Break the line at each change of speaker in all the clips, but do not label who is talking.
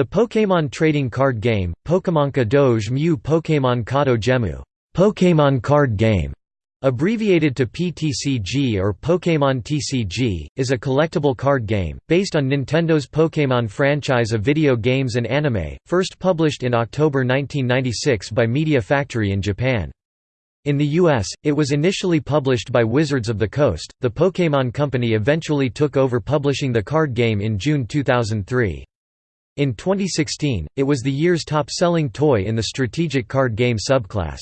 The Pokémon trading card game, Pokémonka Doge Mu Pokémon Kato Gemu Pokémon card game, abbreviated to PTCG or Pokémon TCG, is a collectible card game, based on Nintendo's Pokémon franchise of video games and anime, first published in October 1996 by Media Factory in Japan. In the US, it was initially published by Wizards of the Coast. The Pokémon Company eventually took over publishing the card game in June 2003. In 2016, it was the year's top-selling toy in the strategic card game subclass.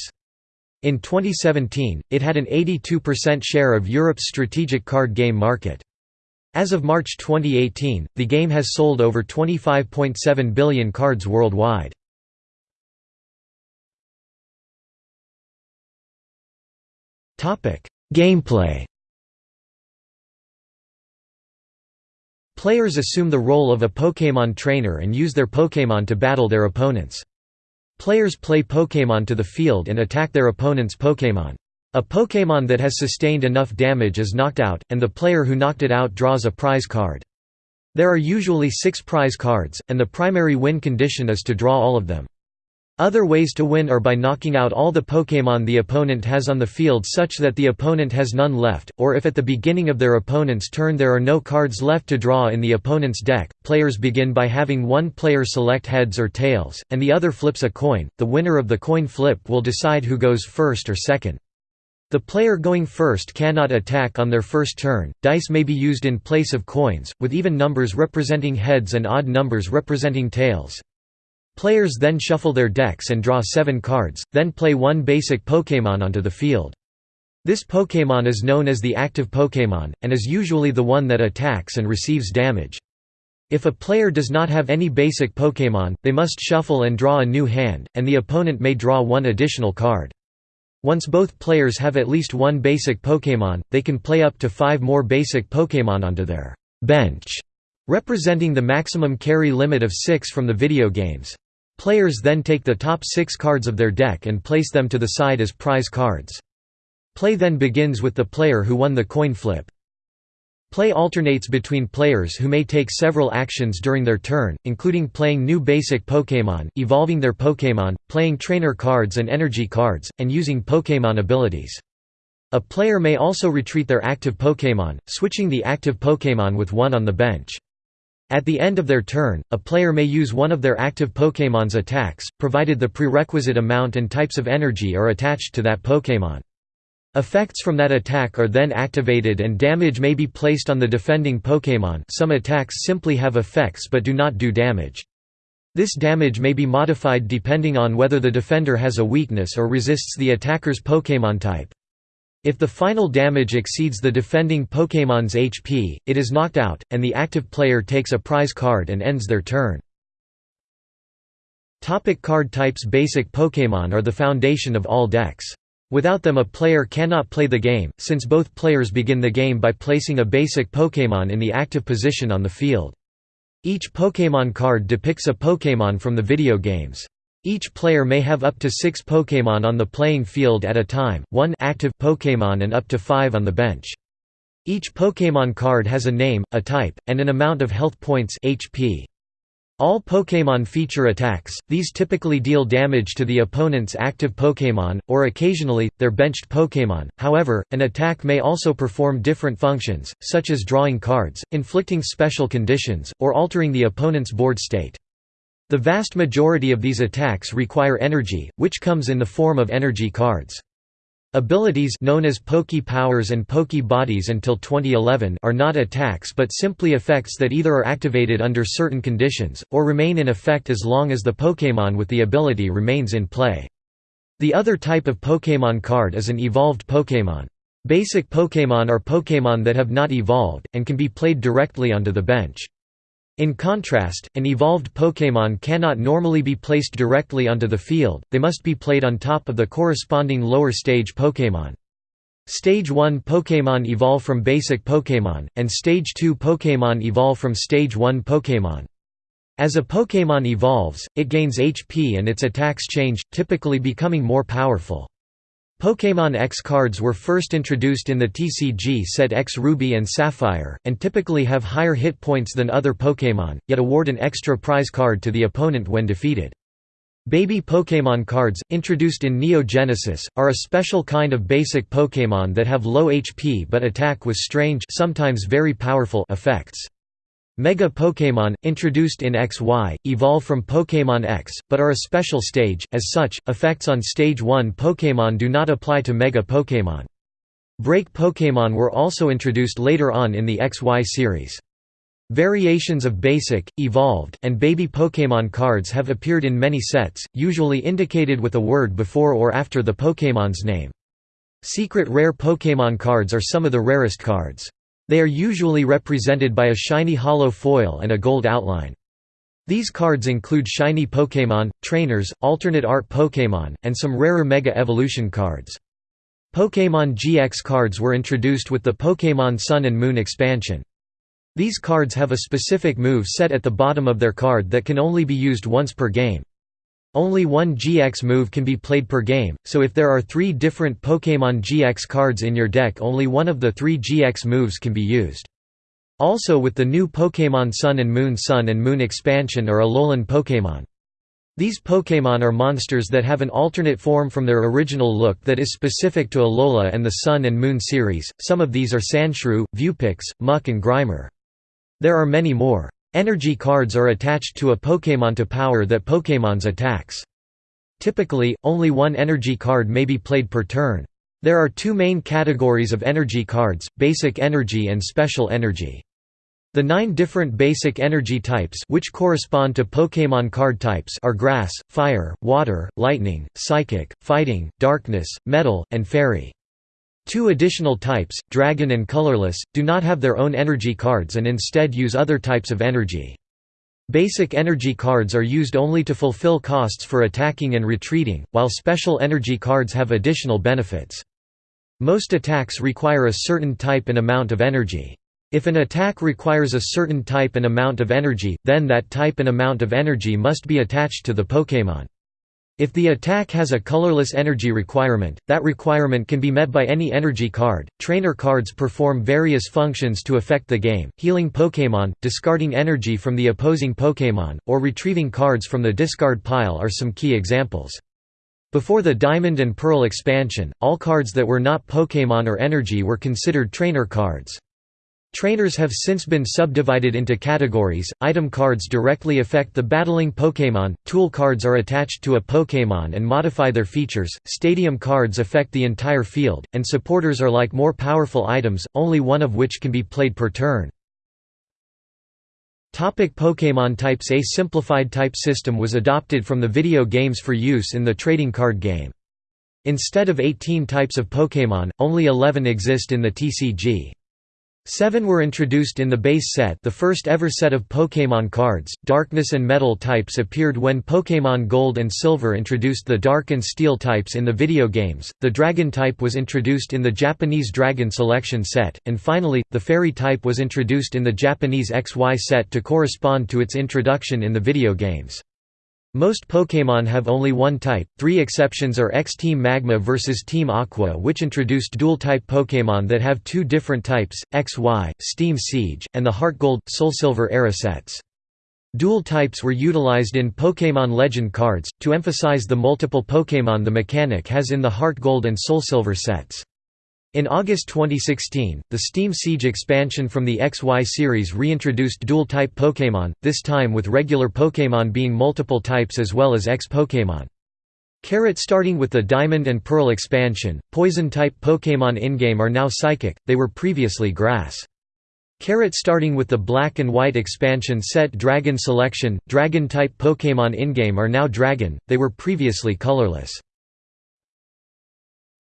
In 2017, it had an 82% share of Europe's strategic card game market. As of March 2018, the game has sold over 25.7 billion cards worldwide. Gameplay Players assume the role of a Pokémon trainer and use their Pokémon to battle their opponents. Players play Pokémon to the field and attack their opponent's Pokémon. A Pokémon that has sustained enough damage is knocked out, and the player who knocked it out draws a prize card. There are usually six prize cards, and the primary win condition is to draw all of them. Other ways to win are by knocking out all the Pokémon the opponent has on the field such that the opponent has none left, or if at the beginning of their opponent's turn there are no cards left to draw in the opponent's deck. Players begin by having one player select heads or tails, and the other flips a coin. The winner of the coin flip will decide who goes first or second. The player going first cannot attack on their first turn. Dice may be used in place of coins, with even numbers representing heads and odd numbers representing tails. Players then shuffle their decks and draw seven cards, then play one basic Pokémon onto the field. This Pokémon is known as the active Pokémon, and is usually the one that attacks and receives damage. If a player does not have any basic Pokémon, they must shuffle and draw a new hand, and the opponent may draw one additional card. Once both players have at least one basic Pokémon, they can play up to five more basic Pokémon onto their bench, representing the maximum carry limit of six from the video games. Players then take the top six cards of their deck and place them to the side as prize cards. Play then begins with the player who won the coin flip. Play alternates between players who may take several actions during their turn, including playing new basic Pokémon, evolving their Pokémon, playing trainer cards and energy cards, and using Pokémon abilities. A player may also retreat their active Pokémon, switching the active Pokémon with one on the bench. At the end of their turn, a player may use one of their active Pokémon's attacks, provided the prerequisite amount and types of energy are attached to that Pokémon. Effects from that attack are then activated and damage may be placed on the defending Pokémon some attacks simply have effects but do not do damage. This damage may be modified depending on whether the defender has a weakness or resists the attacker's Pokémon type. If the final damage exceeds the defending Pokémon's HP, it is knocked out, and the active player takes a prize card and ends their turn. Topic card types Basic Pokémon are the foundation of all decks. Without them a player cannot play the game, since both players begin the game by placing a basic Pokémon in the active position on the field. Each Pokémon card depicts a Pokémon from the video games. Each player may have up to six Pokémon on the playing field at a time, one active Pokémon and up to five on the bench. Each Pokémon card has a name, a type, and an amount of health points HP. All Pokémon feature attacks, these typically deal damage to the opponent's active Pokémon, or occasionally, their benched Pokémon, however, an attack may also perform different functions, such as drawing cards, inflicting special conditions, or altering the opponent's board state. The vast majority of these attacks require energy, which comes in the form of energy cards. Abilities known as Poke Powers and Poke Bodies until 2011 are not attacks but simply effects that either are activated under certain conditions, or remain in effect as long as the Pokémon with the ability remains in play. The other type of Pokémon card is an evolved Pokémon. Basic Pokémon are Pokémon that have not evolved, and can be played directly onto the bench. In contrast, an evolved Pokémon cannot normally be placed directly onto the field, they must be played on top of the corresponding lower stage Pokémon. Stage 1 Pokémon evolve from basic Pokémon, and Stage 2 Pokémon evolve from Stage 1 Pokémon. As a Pokémon evolves, it gains HP and its attacks change, typically becoming more powerful. Pokémon X cards were first introduced in the TCG set EX Ruby and Sapphire, and typically have higher hit points than other Pokémon, yet award an extra prize card to the opponent when defeated. Baby Pokémon cards, introduced in Neo Genesis, are a special kind of basic Pokémon that have low HP but attack with strange sometimes very powerful effects. Mega Pokémon, introduced in XY, evolve from Pokémon X, but are a special stage, as such, effects on Stage 1 Pokémon do not apply to Mega Pokémon. Break Pokémon were also introduced later on in the XY series. Variations of Basic, Evolved, and Baby Pokémon cards have appeared in many sets, usually indicated with a word before or after the Pokémon's name. Secret Rare Pokémon cards are some of the rarest cards. They are usually represented by a shiny hollow foil and a gold outline. These cards include shiny Pokémon, trainers, alternate art Pokémon, and some rarer Mega Evolution cards. Pokémon GX cards were introduced with the Pokémon Sun and Moon expansion. These cards have a specific move set at the bottom of their card that can only be used once per game. Only one GX move can be played per game, so if there are three different Pokémon GX cards in your deck only one of the three GX moves can be used. Also with the new Pokémon Sun and Moon Sun and Moon expansion are Alolan Pokémon. These Pokémon are monsters that have an alternate form from their original look that is specific to Alola and the Sun and Moon series, some of these are Sandshrew, Vulpix, Muk and Grimer. There are many more. Energy cards are attached to a Pokémon to power that Pokémon's attacks. Typically, only one energy card may be played per turn. There are two main categories of energy cards, basic energy and special energy. The nine different basic energy types which correspond to Pokémon card types are grass, fire, water, lightning, psychic, fighting, darkness, metal, and fairy. Two additional types, Dragon and Colorless, do not have their own energy cards and instead use other types of energy. Basic energy cards are used only to fulfill costs for attacking and retreating, while special energy cards have additional benefits. Most attacks require a certain type and amount of energy. If an attack requires a certain type and amount of energy, then that type and amount of energy must be attached to the Pokémon. If the attack has a colorless energy requirement, that requirement can be met by any energy card. Trainer cards perform various functions to affect the game, healing Pokémon, discarding energy from the opposing Pokémon, or retrieving cards from the discard pile are some key examples. Before the Diamond and Pearl expansion, all cards that were not Pokémon or energy were considered trainer cards. Trainers have since been subdivided into categories. Item cards directly affect the battling Pokémon, tool cards are attached to a Pokémon and modify their features, stadium cards affect the entire field, and supporters are like more powerful items, only one of which can be played per turn. Topic Pokémon types A simplified type system was adopted from the video games for use in the trading card game. Instead of 18 types of Pokémon, only 11 exist in the TCG. Seven were introduced in the base set the first ever set of Pokémon cards. Darkness and Metal types appeared when Pokémon Gold and Silver introduced the Dark and Steel types in the video games, the Dragon type was introduced in the Japanese Dragon Selection set, and finally, the Fairy type was introduced in the Japanese XY set to correspond to its introduction in the video games. Most Pokémon have only one type, three exceptions are X-Team Magma vs Team Aqua which introduced dual-type Pokémon that have two different types, XY, Steam Siege, and the Heart Gold, Soul Silver era sets. Dual types were utilized in Pokémon Legend cards, to emphasize the multiple Pokémon the mechanic has in the Heart Gold and Soul Silver sets. In August 2016, the Steam Siege expansion from the XY series reintroduced dual-type Pokémon, this time with regular Pokémon being multiple types as well as X-Pokémon. Carrot starting with the Diamond and Pearl expansion, Poison-type Pokémon in-game are now Psychic, they were previously Grass. Carrot starting with the Black and White expansion set Dragon Selection, Dragon-type Pokémon in-game are now Dragon, they were previously colorless.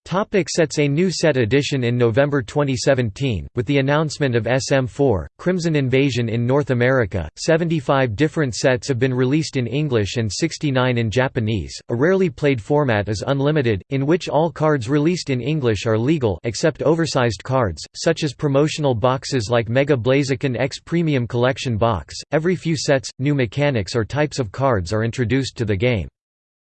Topic sets A new set edition in November 2017, with the announcement of SM4, Crimson Invasion in North America, 75 different sets have been released in English and 69 in Japanese. A rarely played format is Unlimited, in which all cards released in English are legal except oversized cards, such as promotional boxes like Mega Blaziken X Premium Collection Box. Every few sets, new mechanics or types of cards are introduced to the game.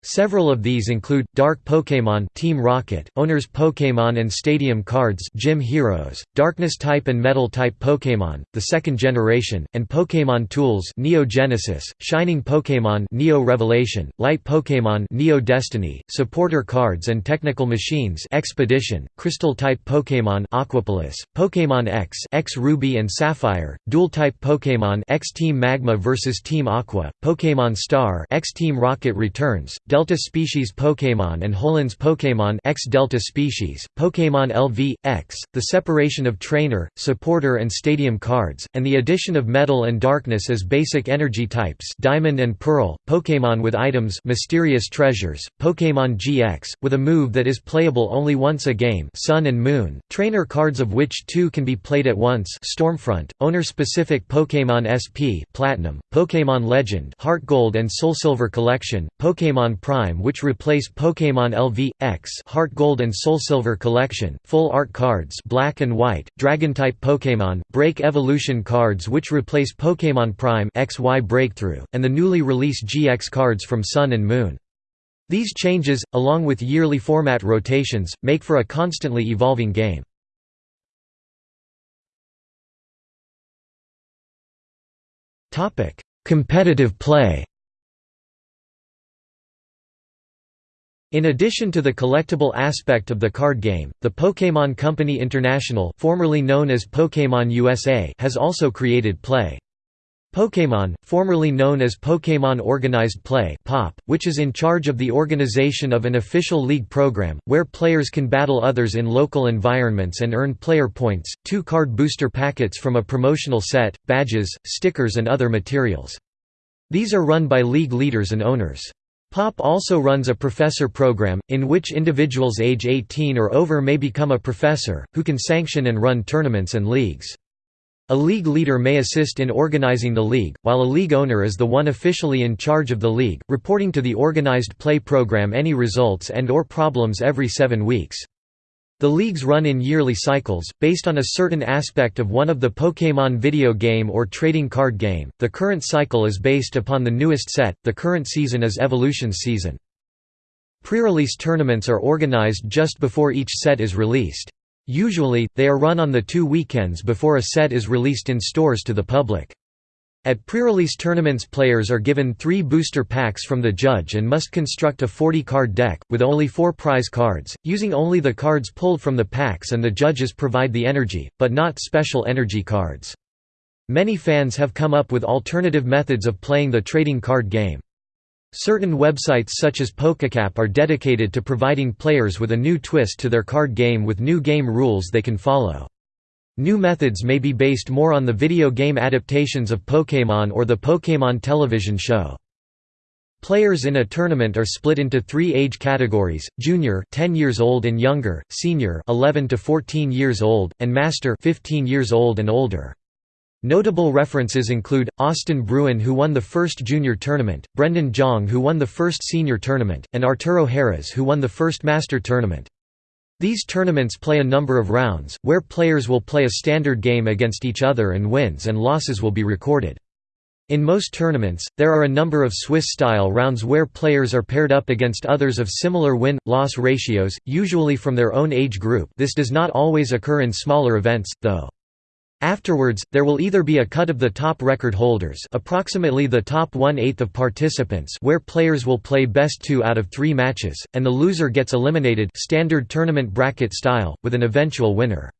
Several of these include Dark Pokémon Team Rocket, Owners Pokémon and Stadium Cards Gym Heroes, Darkness type and Metal type Pokémon, the second generation, and Pokémon Tools Neo Genesis, Shining Pokémon Neo Revelation, Light Pokémon Neo Destiny, Supporter Cards and Technical Machines Expedition, Crystal type Pokémon Aquapolis, Pokémon X EX Ruby and Sapphire, Dual type Pokémon X Team Magma vs Team Aqua, Pokémon Star EX Team Rocket Returns, Delta species Pokémon and Holon's Pokémon X Delta species, Pokémon LV, X, the separation of trainer, supporter and stadium cards, and the addition of metal and darkness as basic energy types Diamond and Pearl, Pokémon with items Mysterious Treasures, Pokémon GX, with a move that is playable only once a game Sun and Moon, trainer cards of which two can be played at once Stormfront, owner-specific Pokémon SP Platinum, Pokémon Legend Heart Gold and Soul Silver Collection, Pokémon Prime which replace Pokémon LV, X Heart Gold and Soul Silver Collection, Full Art cards Black and White, Dragon-type Pokémon, Break Evolution cards which replace Pokémon Prime XY Breakthrough, and the newly released GX cards from Sun and Moon. These changes, along with yearly format rotations, make for a constantly evolving game. Competitive play In addition to the collectible aspect of the card game, the Pokémon Company International formerly known as Pokémon USA has also created Play. Pokémon, formerly known as Pokémon Organized Play (POP), which is in charge of the organization of an official league program, where players can battle others in local environments and earn player points, two card booster packets from a promotional set, badges, stickers and other materials. These are run by league leaders and owners. POP also runs a professor program, in which individuals age 18 or over may become a professor, who can sanction and run tournaments and leagues. A league leader may assist in organizing the league, while a league owner is the one officially in charge of the league, reporting to the organized play program any results and or problems every seven weeks. The leagues run in yearly cycles, based on a certain aspect of one of the Pokémon video game or trading card game. The current cycle is based upon the newest set, the current season is Evolutions season. Pre-release tournaments are organized just before each set is released. Usually, they are run on the two weekends before a set is released in stores to the public. At pre-release tournaments players are given three booster packs from the judge and must construct a 40-card deck, with only four prize cards, using only the cards pulled from the packs and the judges provide the energy, but not special energy cards. Many fans have come up with alternative methods of playing the trading card game. Certain websites such as PokeCap are dedicated to providing players with a new twist to their card game with new game rules they can follow. New methods may be based more on the video game adaptations of Pokémon or the Pokémon television show. Players in a tournament are split into 3 age categories: junior 10 years old and younger, senior 11 to 14 years old, and master 15 years old and older. Notable references include Austin Bruin who won the first junior tournament, Brendan Jong who won the first senior tournament, and Arturo Harris who won the first master tournament. These tournaments play a number of rounds, where players will play a standard game against each other and wins and losses will be recorded. In most tournaments, there are a number of Swiss-style rounds where players are paired up against others of similar win-loss ratios, usually from their own age group this does not always occur in smaller events, though. Afterwards, there will either be a cut of the top record holders approximately the top one-eighth of participants where players will play best two out of three matches, and the loser gets eliminated standard tournament bracket style, with an eventual winner.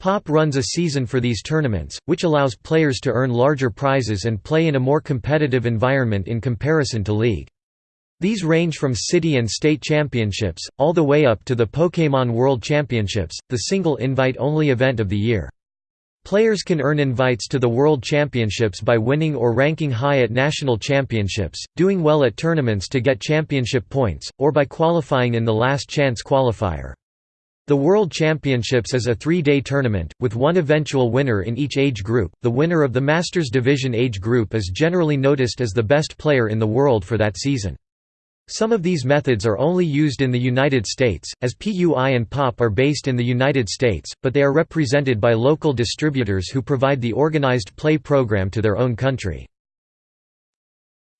POP runs a season for these tournaments, which allows players to earn larger prizes and play in a more competitive environment in comparison to League. These range from city and state championships, all the way up to the Pokémon World Championships, the single invite-only event of the year. Players can earn invites to the World Championships by winning or ranking high at national championships, doing well at tournaments to get championship points, or by qualifying in the last chance qualifier. The World Championships is a three-day tournament, with one eventual winner in each age group. The winner of the Masters Division age group is generally noticed as the best player in the world for that season. Some of these methods are only used in the United States, as PUI and POP are based in the United States, but they are represented by local distributors who provide the organized play program to their own country.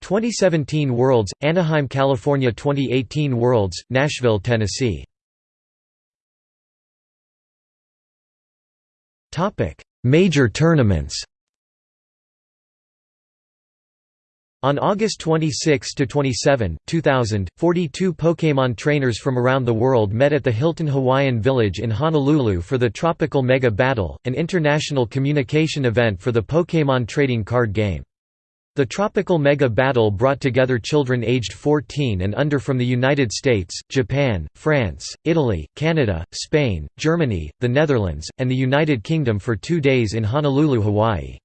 2017 Worlds, Anaheim, California 2018 Worlds, Nashville, Tennessee Major tournaments On August 26–27, 2000, 42 Pokémon trainers from around the world met at the Hilton Hawaiian Village in Honolulu for the Tropical Mega Battle, an international communication event for the Pokémon trading card game. The Tropical Mega Battle brought together children aged 14 and under from the United States, Japan, France, Italy, Canada, Spain, Germany, the Netherlands, and the United Kingdom for two days in Honolulu, Hawaii.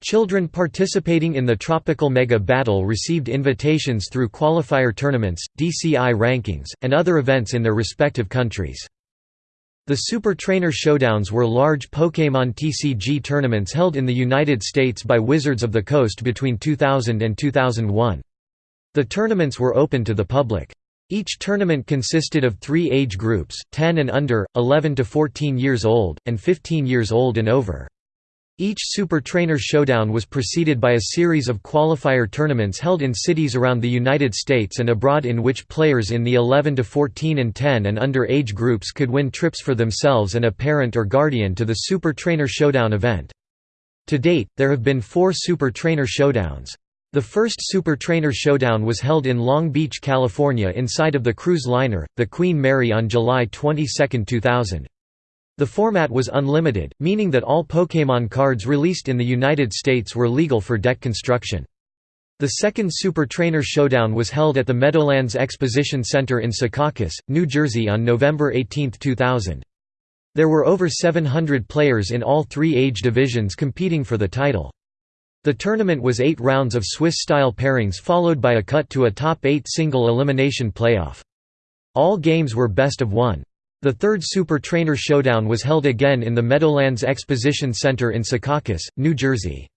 Children participating in the Tropical Mega Battle received invitations through qualifier tournaments, DCI rankings, and other events in their respective countries. The Super Trainer Showdowns were large Pokémon TCG tournaments held in the United States by Wizards of the Coast between 2000 and 2001. The tournaments were open to the public. Each tournament consisted of three age groups, 10 and under, 11 to 14 years old, and 15 years old and over. Each Super Trainer Showdown was preceded by a series of qualifier tournaments held in cities around the United States and abroad in which players in the 11 to 14 and 10 and under age groups could win trips for themselves and a parent or guardian to the Super Trainer Showdown event. To date, there have been four Super Trainer Showdowns. The first Super Trainer Showdown was held in Long Beach, California inside of the cruise liner, the Queen Mary on July 22, 2000. The format was unlimited, meaning that all Pokémon cards released in the United States were legal for deck construction. The second Super Trainer Showdown was held at the Meadowlands Exposition Center in Secaucus, New Jersey on November 18, 2000. There were over 700 players in all three age divisions competing for the title. The tournament was eight rounds of Swiss-style pairings followed by a cut to a top eight single elimination playoff. All games were best of one. The third Super Trainer Showdown was held again in the Meadowlands Exposition Center in Secaucus, New Jersey.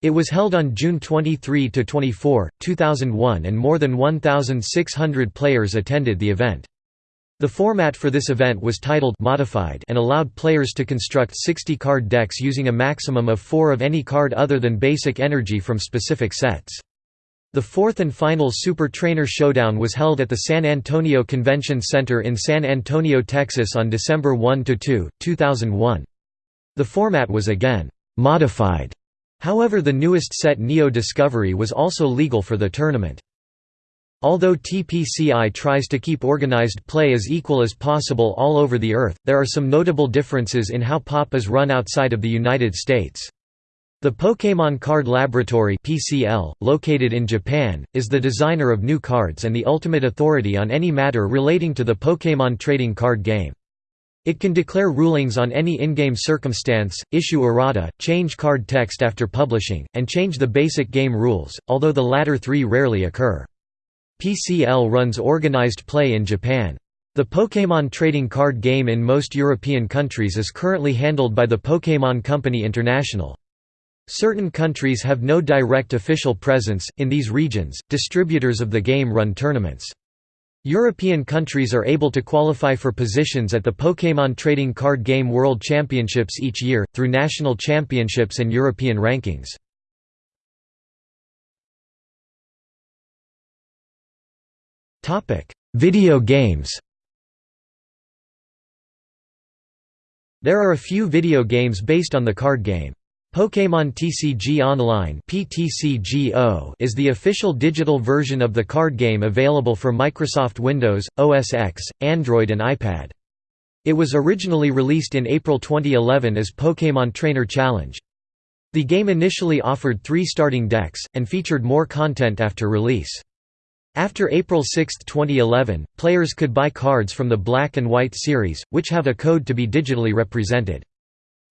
It was held on June 23–24, 2001 and more than 1,600 players attended the event. The format for this event was titled Modified and allowed players to construct 60 card decks using a maximum of four of any card other than basic energy from specific sets. The fourth and final Super Trainer Showdown was held at the San Antonio Convention Center in San Antonio, Texas on December 1–2, 2001. The format was again «modified», however the newest set Neo Discovery was also legal for the tournament. Although TPCI tries to keep organized play as equal as possible all over the Earth, there are some notable differences in how POP is run outside of the United States. The Pokémon Card Laboratory (PCL), located in Japan, is the designer of new cards and the ultimate authority on any matter relating to the Pokémon trading card game. It can declare rulings on any in-game circumstance, issue errata, change card text after publishing, and change the basic game rules, although the latter three rarely occur. PCL runs organized play in Japan. The Pokémon trading card game in most European countries is currently handled by the Pokémon Company International. Certain countries have no direct official presence, in these regions, distributors of the game run tournaments. European countries are able to qualify for positions at the Pokémon Trading Card Game World Championships each year, through national championships and European rankings. Video games There are a few video games based on the card game. Pokémon TCG Online is the official digital version of the card game available for Microsoft Windows, OS X, Android and iPad. It was originally released in April 2011 as Pokémon Trainer Challenge. The game initially offered three starting decks, and featured more content after release. After April 6, 2011, players could buy cards from the Black and White series, which have a code to be digitally represented.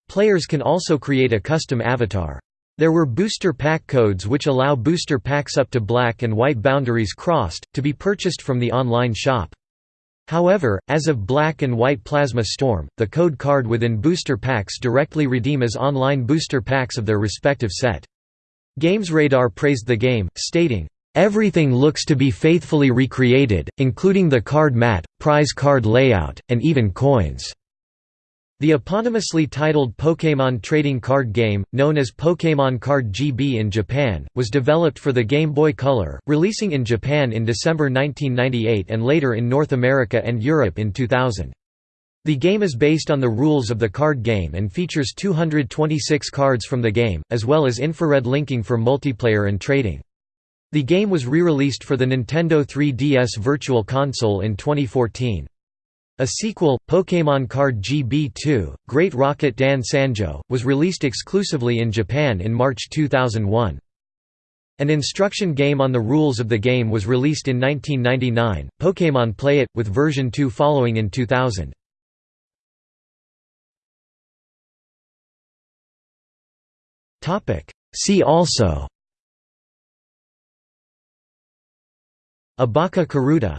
Players can also create a custom avatar. There were booster pack codes which allow booster packs up to black and white boundaries crossed, to be purchased from the online shop. However, as of Black and White Plasma Storm, the code card within booster packs directly redeem as online booster packs of their respective set. GamesRadar praised the game, stating, "...everything looks to be faithfully recreated, including the card mat, prize card layout, and even coins." The eponymously titled Pokémon trading card game, known as Pokémon Card GB in Japan, was developed for the Game Boy Color, releasing in Japan in December 1998 and later in North America and Europe in 2000. The game is based on the rules of the card game and features 226 cards from the game, as well as infrared linking for multiplayer and trading. The game was re-released for the Nintendo 3DS Virtual Console in 2014. A sequel, Pokémon Card GB2, Great Rocket Dan Sanjo, was released exclusively in Japan in March 2001. An instruction game on the rules of the game was released in 1999, Pokémon Play It, with version 2 following in 2000. See also Abaka Karuta